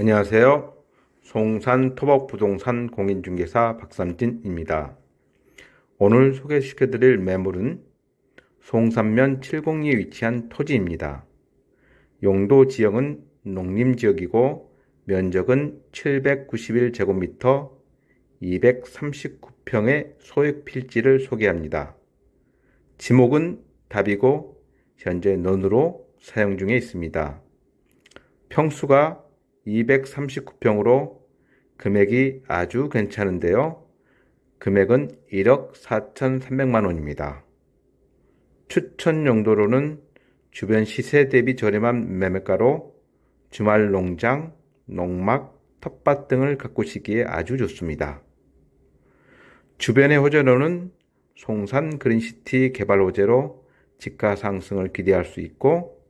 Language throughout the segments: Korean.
안녕하세요. 송산 토박부동산 공인중개사 박삼진입니다. 오늘 소개시켜드릴 매물은 송산면 702에 위치한 토지입니다. 용도 지역은 농림지역이고 면적은 791제곱미터 239평의 소액 필지를 소개합니다. 지목은 답이고 현재 논으로 사용 중에 있습니다. 평수가 239평으로 금액이 아주 괜찮은데요. 금액은 1억 4,300만 원입니다. 추천 용도로는 주변 시세 대비 저렴한 매매가로 주말 농장, 농막, 텃밭 등을 가꾸시기에 아주 좋습니다. 주변의 호재로는 송산 그린시티 개발 호재로 집가 상승을 기대할 수 있고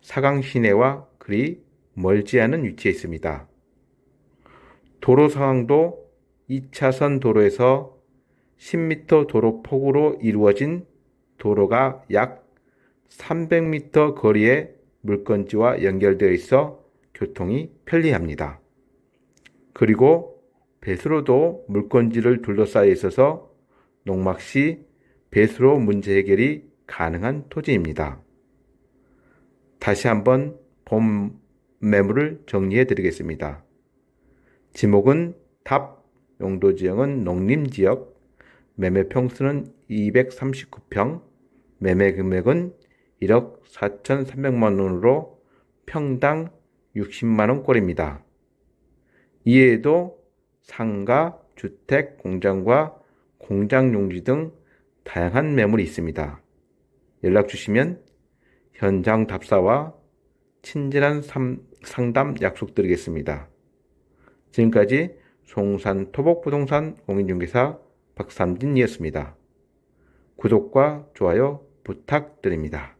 사강 시내와 그리 멀지 않은 위치에 있습니다. 도로 상황도 2차선 도로에서 10m 도로 폭으로 이루어진 도로가 약 300m 거리에 물건지와 연결되어 있어 교통이 편리합니다. 그리고 배수로도 물건지를 둘러싸여 있어서 농막 시 배수로 문제 해결이 가능한 토지입니다. 다시 한번 본 매물을 정리해 드리겠습니다. 지목은 답, 용도 지역은 농림 지역, 매매 평수는 239평, 매매 금액은 1억 4,300만 원으로 평당 60만 원꼴입니다. 이외에도 상가, 주택, 공장과 공장 용지 등 다양한 매물이 있습니다. 연락 주시면 현장 답사와 친절한 상담 약속드리겠습니다. 지금까지 송산 토복부동산 공인중개사 박삼진이었습니다. 구독과 좋아요 부탁드립니다.